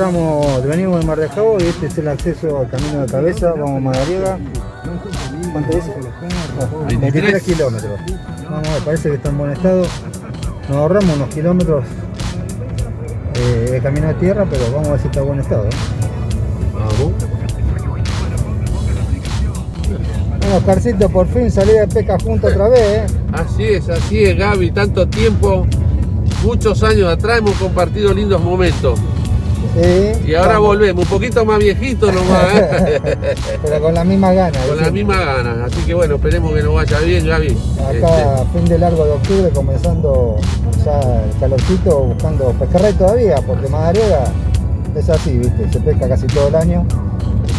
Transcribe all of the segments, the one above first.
Entramos, venimos de Mar de Jabo y este es el acceso al camino de cabeza, vamos a Madariaga. ¿Cuánto dice? 23 kilómetros. Vamos parece que está en buen estado. Nos ahorramos unos kilómetros eh, de camino de tierra, pero vamos a ver si está en buen estado. ¿eh? Vamos. Bueno, Oscarcito, por fin salí de pesca junto otra vez, ¿eh? Así es, así es, Gaby. Tanto tiempo, muchos años atrás hemos compartido lindos momentos. Sí. Y ahora volvemos, un poquito más viejito nomás, ¿eh? Pero con las mismas ganas. con las mismas ganas. Así que bueno, esperemos que nos vaya bien, Gaby. Acá, fin de largo de octubre, comenzando ya el calorcito, buscando pejerrey todavía, porque Madariaga es así, ¿viste? Se pesca casi todo el año.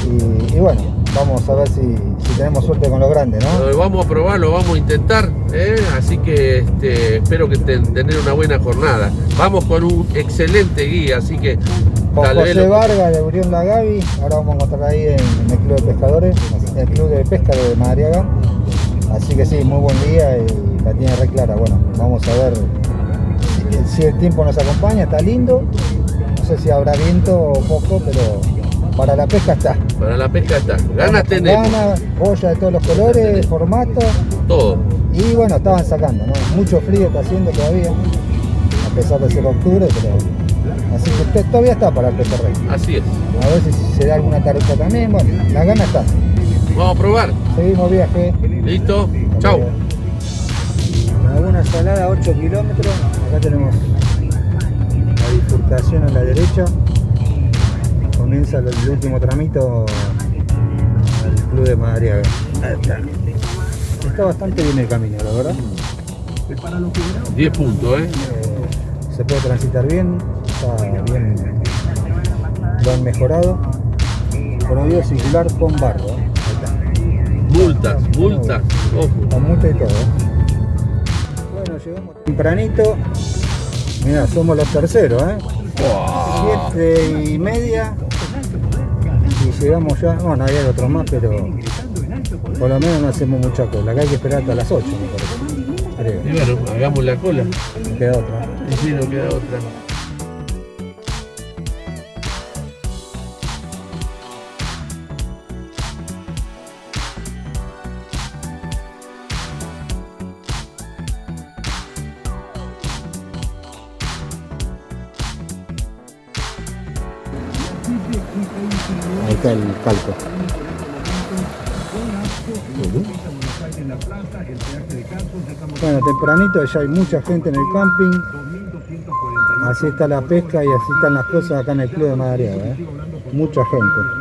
Y, y bueno, vamos a ver si, si tenemos suerte con los grandes, ¿no? Vamos a probar, lo vamos a intentar, ¿eh? así que este, espero que ten- tener una buena jornada. Vamos con un excelente guía, así que Con tal vez José lo- Vargas de Urión La Gavi, ahora vamos a encontrar ahí en, en el Club de Pescadores, en el Club de Pesca de Madariaga. Así que sí, muy buen día y la tiene re clara. Bueno, vamos a ver si, si el tiempo nos acompaña, está lindo. No sé si habrá viento o poco, pero para la pesca está. para la pesca está. Ganas tenemos, Ganas, boya de todos los colores, formato. todo. Y bueno, estaban sacando, ¿no? Mucho frío está haciendo todavía, a pesar de ser octubre, pero. Así que to- todavía está para el pejerrey. Así es. A ver si se da alguna taruca también. Bueno, la gana está. Vamos a probar. Seguimos viaje. ¿Listo? Chau. Laguna Salada, 8 kilómetros. Acá tenemos la bifurcación a la derecha. Comienza el, el último tramito al Club de Madariaga. Ahí está. Está bastante bien el camino, la verdad. 10 puntos, ¿eh? Eh, se puede transitar bien, está bien, lo han mejorado. Prohibido circular con barro. ¿eh? Multas, multas. Ojo. Con multa y todo. ¿eh? Bueno, llegamos tempranito. Mira, somos los terceros, ¿eh? Siete y media. Llegamos ya. Bueno, hay otros más, pero por lo menos no hacemos mucha cola. Acá hay que esperar hasta las 8, me parece. Creo. Y bueno, hagamos la cola. Queda otra. Y si no queda otra. Bueno, tempranito ya hay mucha gente en el camping. Así está la pesca y así están las cosas acá en el club de Madariaga. ¿eh? Mucha gente.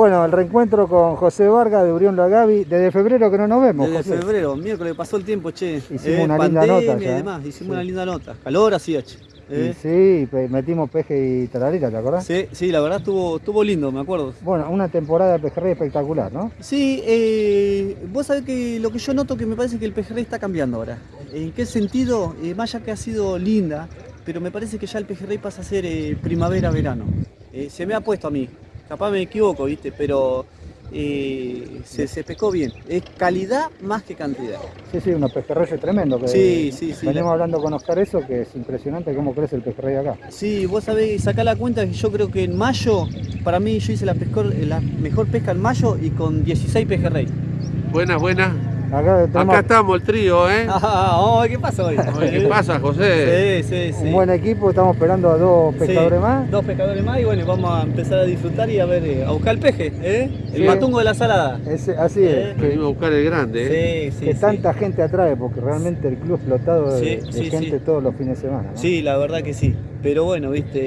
Bueno, el reencuentro con José Vargas de Urión Lagavi. Desde febrero que no nos vemos, Desde José. febrero, miércoles pasó el tiempo, che. Hicimos Eh, una linda pandemia nota ya, y ¿eh? demás, hicimos Sí. una linda nota. Calor hacía, che. Eh, sí, metimos peje y tararira, ¿te acordás? sí, sí, la verdad estuvo, estuvo lindo, me acuerdo. Bueno, una temporada de pejerrey espectacular, ¿no? Sí, eh, vos sabés que lo que yo noto que me parece que el pejerrey está cambiando ahora. ¿En qué sentido? Eh, más allá que ha sido linda, pero me parece que ya el pejerrey pasa a ser primavera-verano. Se me ha puesto a mí, capaz me equivoco, ¿viste? Pero eh, se, se pescó bien. Es calidad más que cantidad. Sí, sí, unos pejerreyes tremendos. que- Sí, sí, sí, Venimos la- hablando con Oscar eso, que es impresionante cómo crece el pejerrey acá. Sí, vos sabés, sacá la cuenta que yo creo que en mayo, para mí yo hice la, pescor- la mejor pesca en mayo y con 16 pejerrey. Buenas, buenas. Acá tenemos Acá estamos el trío, ¿eh? Oh, ¿Qué pasa hoy? ¿Qué pasa, José? Sí, sí, sí. un buen equipo, estamos esperando a dos pescadores Sí, más. Dos pescadores más y bueno, vamos a empezar a disfrutar y a ver, eh, a buscar el peje, ¿eh? El Sí. matungo de la salada. Ese- así es, Eh, que, Venimos a buscar el grande, ¿eh? Sí, sí, que sí. tanta gente atrae, porque realmente el club explotado de, Sí, de sí, gente sí. todos los fines de semana. ¿no? Sí, la verdad que sí. Pero bueno, viste,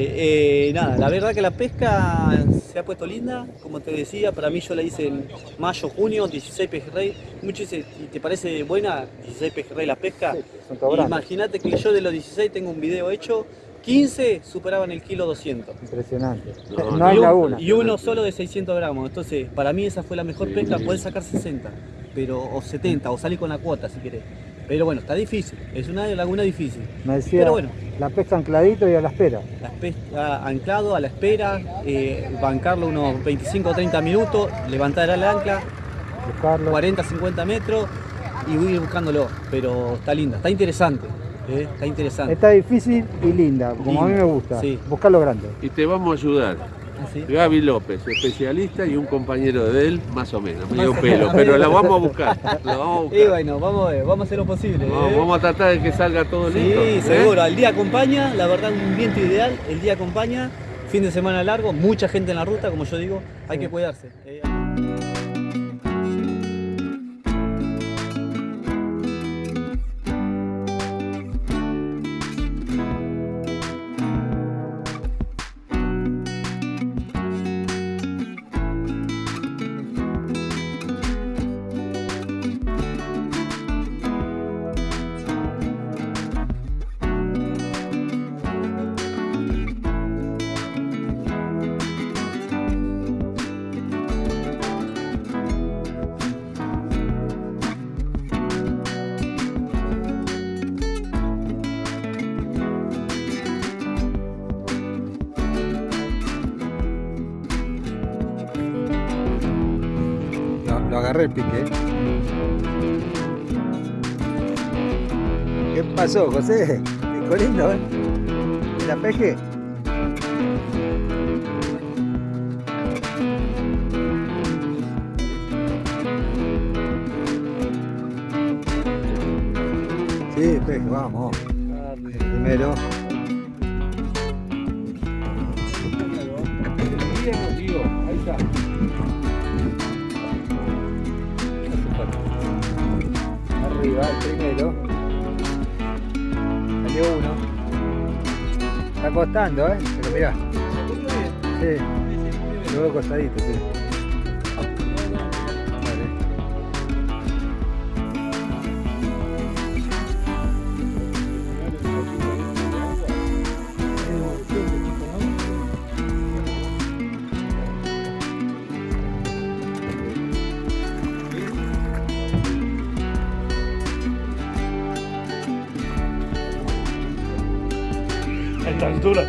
eh, nada, la verdad que la pesca se ha puesto linda, como te decía, para mí yo la hice en mayo, junio, 16 pejerrey. Muchos dicen, ¿y te parece buena 16 pejerrey la pesca? Sí. Imagínate que yo de los 16 tengo un video hecho, 15 superaban el kilo 200. Impresionante. No, No, hay y uno solo de 600 gramos. Entonces, para mí esa fue la mejor pesca. Puedes sacar 60, pero, o 70, o salir con la cuota si querés. Pero bueno, está difícil. Es una laguna difícil. Me decía, Pero bueno. la pesca ancladito y a la espera. La pesca anclado a la espera, eh, bancarlo unos 25 o 30 minutos, levantar el ancla, Buscarlo. 40, 50 metros y ir buscándolo. Pero está linda, está interesante. eh, Está interesante. Está difícil y linda, como a mí me gusta. sí. Buscarlo grande. Y te vamos a ayudar. Así. Gaby López, especialista y un compañero de él, más o menos, medio pelo, pero la vamos a buscar. La vamos a Y buscar. bueno, vamos a ver, vamos a hacer lo posible. Vamos, eh. vamos a tratar de que salga todo Sí, listo. ¿eh? seguro. El día acompaña, la verdad, un viento ideal. El día acompaña, fin de semana largo, mucha gente en la ruta, como yo digo, hay que cuidarse. El pique. ¿eh? ¿Qué pasó, José? Pico lindo, ¿eh? ¿Y ¿La peje? Sí, peje, vamos. Primero. Costando, ¿eh? Pero mirá. Sí. Lo veo costadito, sí. A esta altura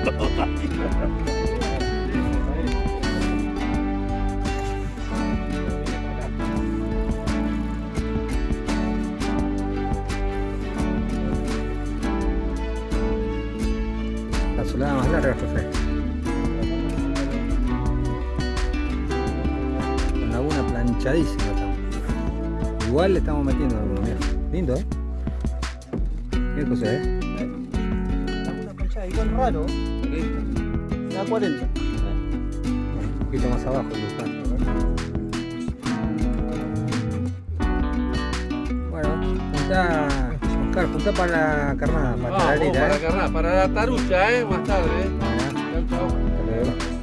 La solada más larga, José. Con laguna planchadísima estamos. Igual le estamos metiendo alguno, mira. Lindo, ¿eh? Raro, da 40. Un poquito más abajo, Bueno, juntá, Oscar, juntá para la carnada, para Vamos, la talarita, para ¿eh? carnada, para la tarucha, ¿eh? Más tarde, ¿eh? Bueno, Chau, chau.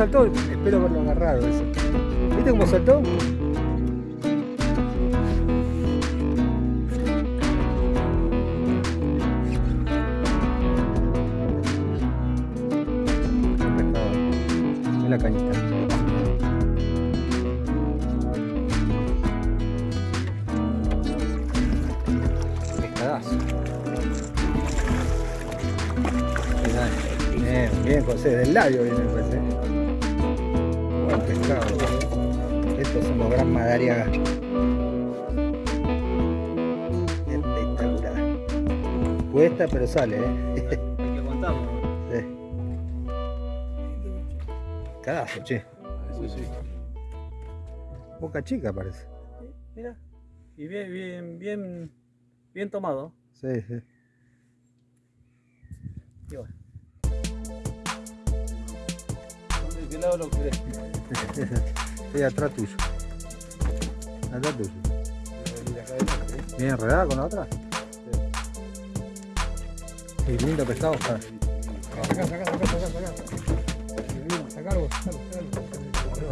Saltó. Espero haberlo agarrado ese. ¿Viste cómo saltó? La cañita. Pescadazo. Bien, bien, José, del labio viene el pez. ¿eh? Pescado. Estos son los gran madariaga. Espectacular. Cuesta, pero sale, ¿eh? Hay que aguantarlo. Sí. Che. Eso sí. Boca chica parece. Mira. Y bien, bien, bien, bien tomado. Sí, sí. Y bueno. ¿De qué lado lo querés? Estoy atrás tuyo. Atrás tuyo. ¿Bien enredada con la otra? Sí, lindo pescado. Sara. Sacá, sacá, sacá, sacá. Sacalo.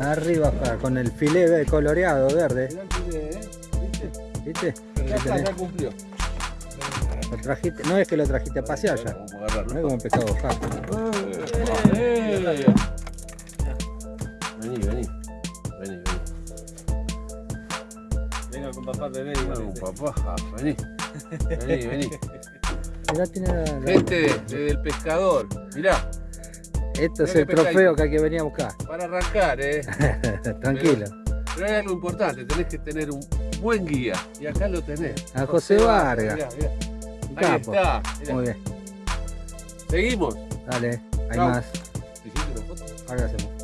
Arriba, Sara, con el filé coloreado verde. ¿eh? ¿Viste? ¿Viste? Ya está, ya cumplió. Lo trajiste, no es que lo trajiste a pasear ya. No es como un pescado papá bebé papá, vení. Vení, vení. Mirá, tiene la- Este de- del pescador. Mirá, Esto es el trofeo que hay que venir a buscar. para arrancar, ¿eh? Tranquilo. Pero hay algo importante, tenés que tener un buen guía. Y acá lo tenés. A José Vargas. Mirá, mirá. Un Ahí capo. está. mirá. Muy bien. Seguimos. Dale, hay Chau. más. ¿Te hiciste una foto? Ahora hacemos.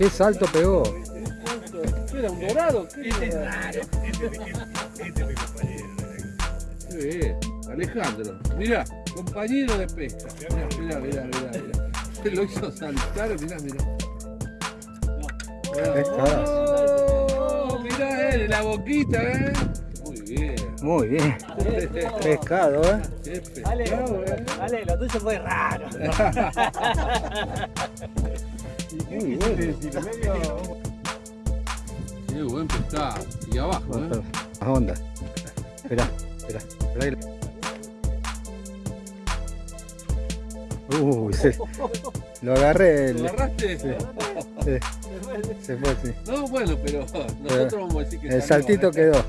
¿Qué salto pegó? Era un dorado. ¿Qué era? Qué bien. Alejandro, mirá, compañero de pesca. Mirá, mirá, mirá, mirá. mirá. Se lo hizo saltar, mirá, mirá. Pescadazo. Oh, mirá, eh, la boquita, eh. Muy bien. Pescado, ¿eh? Ale. Ale, lo tuyo fue raro. Muy bueno. Qué buen pescado. Y abajo, eh. Más onda. Esperá, esperá. Uy, se- lo agarré. ¿Lo agarraste? Sí. sí, se fue, sí. No, bueno, pero nosotros vamos a decir que El saltito ¿eh? quedó.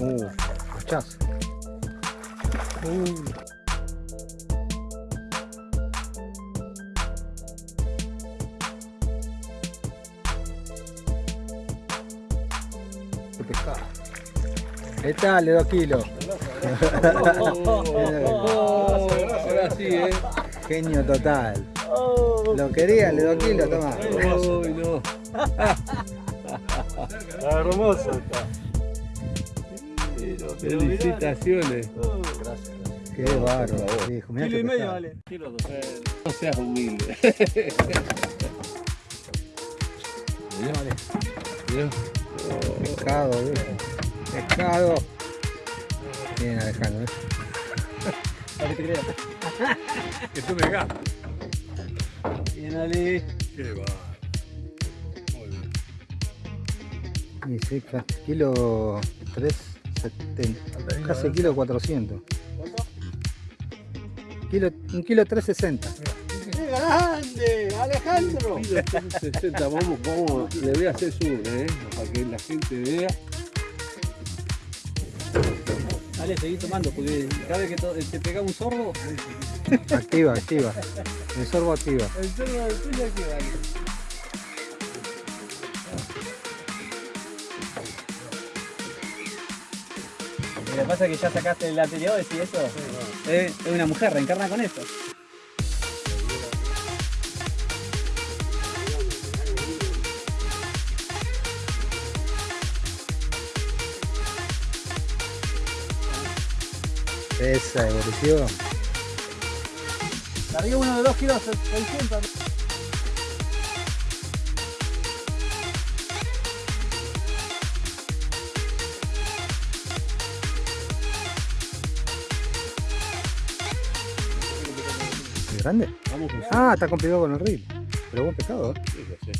Uh, hachazo. Uh. Qué pescado. ¿Qué tal? Dos kilos. Ahora sí, ¿eh? Genio total. Lo quería, le dos kilos, toma. Uy, no. Hermoso está. Felicitaciones. Oh, gracias, gracias. Qué bárbaro, hijo. Mira Kilo y medio vale. Kilo dos. Eh, no seas humilde. Mira, vale. Mira. Oh. Pescado, viejo. Pescado. Bien, Alejandro, ¿eh? Que te creas. que tú me ganas. Bien, Ali. Qué va. Muy bien. Y sí, kilo 3. Casi kilo 400. Kilo, un kilo 360. ¡Qué grande! ¡Alejandro! Kilo 360, vamos, vamos, le voy a hacer su, ¿eh? para que la gente vea. Dale, seguí tomando, porque cada vez que te pega un sorbo. Activa, activa. El sorbo activa. El sorbo activa activa. Lo que pasa es que ya sacaste el anterior, ¿sí eso? Es, es una mujer, reencarna con esto. Esa evolución. Largué uno de 2 kilos 600. ¿Grande? Vamos, José. Ah, está complicado con el reel. Pero buen pescado, ¿eh? Sí.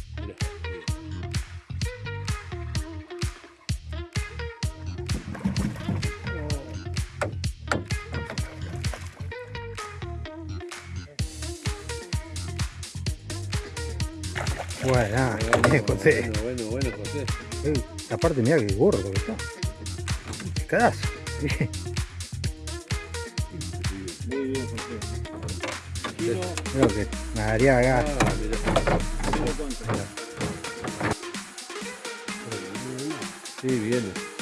Bueno, ah, Bueno, bien, José. bueno, bueno, bueno, José. Aparte, mira que gordo que está. Pescadazo. Creo que Madariaga. Ah, mirá. Sí, viene.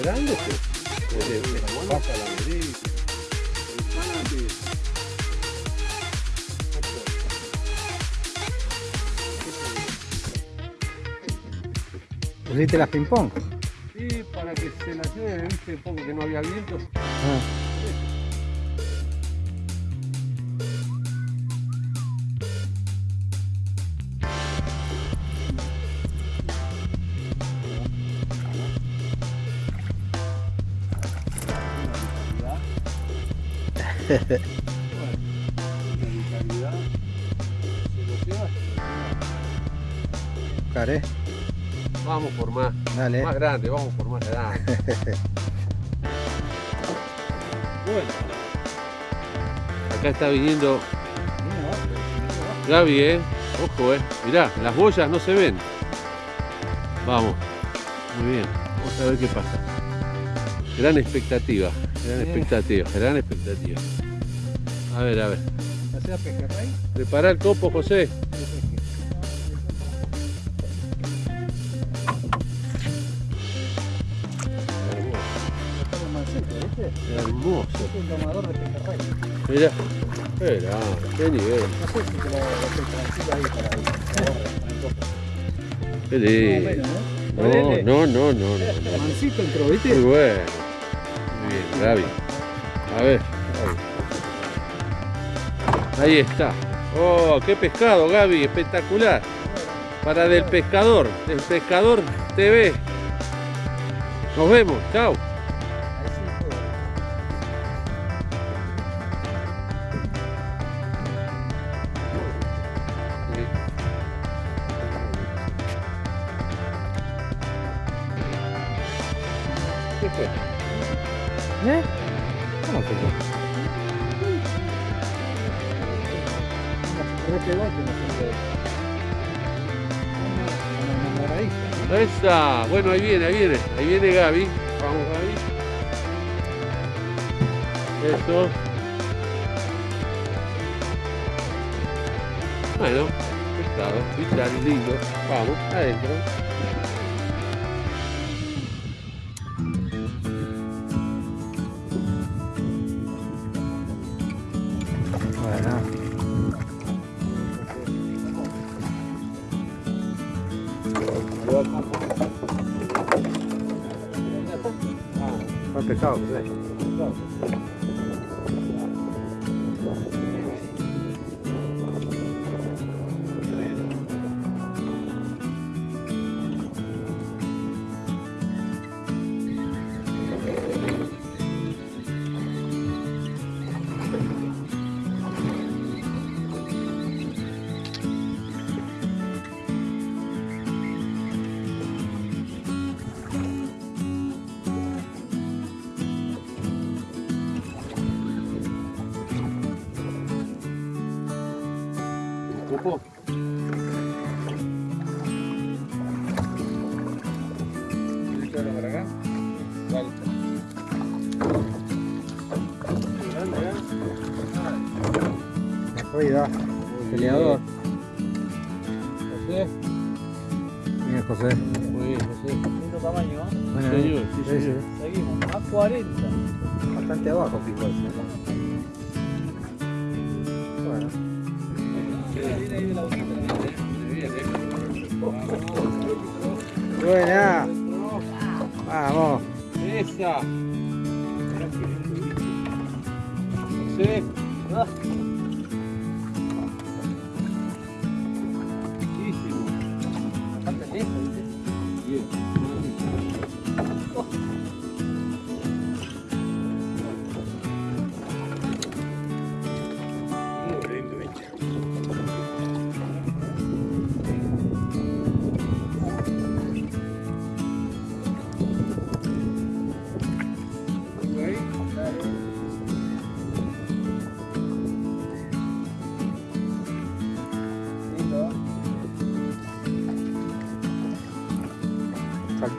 Es de los grandes, pues. Se pasa la vereda. ¿Pusiste las ping pong? Sí, para que se la lleve, viste, un poco que no había viento. Ah. Care, Vamos por más, dale. más grande, vamos por más grande. bueno. Acá está viniendo Gaby, eh. Ojo, eh. Mirá, las boyas no se ven. Vamos. Muy bien. Vamos a ver qué pasa. Gran expectativa. Gran expectativa. Gran expectativa. A ver, a ver. Prepara el copo, José. Hermoso. Es un domador de pejerrey. Mira. Mira, qué nivel. No sé si te lo lo ahí para Qué lindo. No, no, no, no, no. entró, ¿viste? Muy Gaby. A ver. Ahí está. Oh, qué pescado, Gaby. Espectacular. Para del pescador. Del pescador TV. Nos vemos. Chao. Bueno, ahí viene, ahí viene. Ahí viene Gaby. Vamos, Gaby. Eso. Bueno, pescado, vital, lindo. Vamos, adentro. 40. Bastante abajo, fíjate. Bueno. Buena. Vamos. Esa. Sí.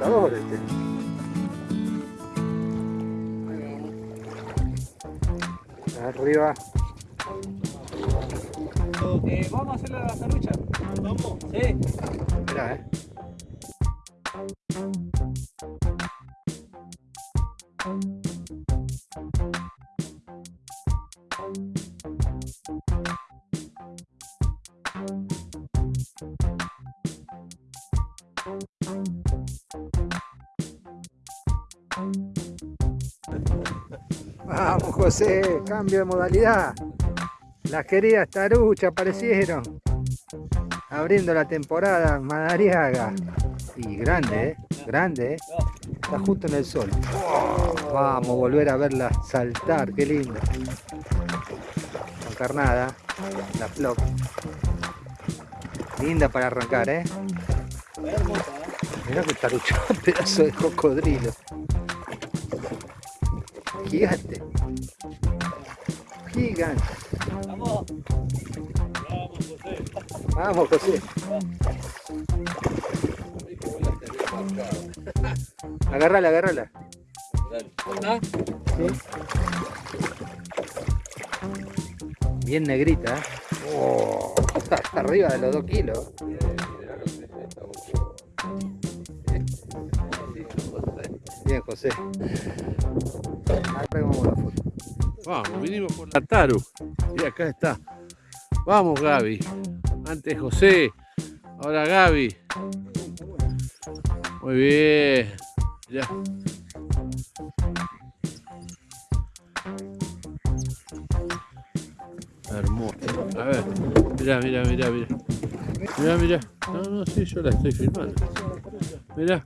Saltador este. Arriba. Eh, ¿Vamos a hacerle la tarucha? ¿Vamos? Sí. Mirá, eh. Cambio de modalidad. Las queridas taruchas aparecieron. Abriendo la temporada Madariaga. Y grande, ¿eh? Grande, ¿eh? Está justo en el sol. Vamos a volver a verla saltar, qué lindo. Con carnada, la flop. Linda para arrancar, ¿eh? Mirá que tarucha, pedazo de cocodrilo. Gigante. Gigante. Vamos. Vamos, José. Agarrala, agarrala. Sí. Bien negrita, ¿eh? Oh, está arriba de los dos kilos. Bien, José. Agarremos la foto. Vamos, vinimos por la Taru. Y acá está. Vamos, Gaby. Antes José, ahora Gaby. Muy bien. Ya. Hermoso. A ver. Mirá, mirá, mirá, mirá. Mirá, mirá. No, no, sí, yo la estoy filmando. Mirá.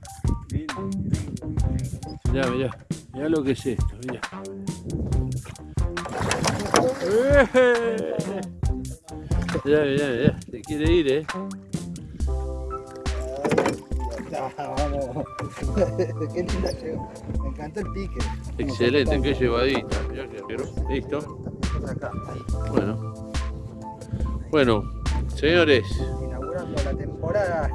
Mirá, mirá. Mirá lo que es esto, mirá. Mirá, mirá, mirá. Se quiere ir, eh. Vamos. Qué linda llegó. Me encantó el pique. Excelente, qué llevadita. Listo. Bueno. Bueno, señores, Inaugurando la temporada.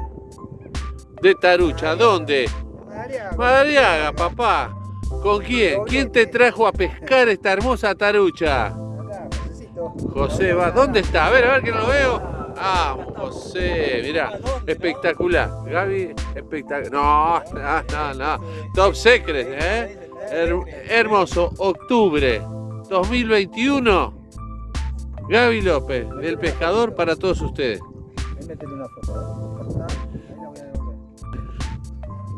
de Tarucha, ¿dónde? Madariaga. Madariaga, papá. ¿Con quién? ¿Quién te trajo a pescar esta hermosa tarucha? José va. ¿Dónde está? A ver, a ver que no lo veo. Vamos, José, mirá, espectacular. Gaby, espectacular. No, no, no, no. Top Secret, ¿eh? Her- hermoso, octubre 2021. Gaby López, del pescador para todos ustedes.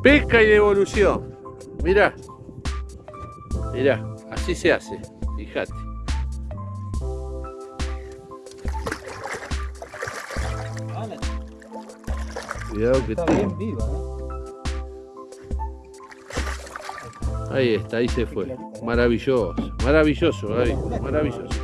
Pesca y devolución. Mirá. Mirá, así se hace. Fíjate. Cuidado que Está te- bien viva. Ahí está, ahí se fue. Maravilloso, maravilloso, Gaby, maravilloso.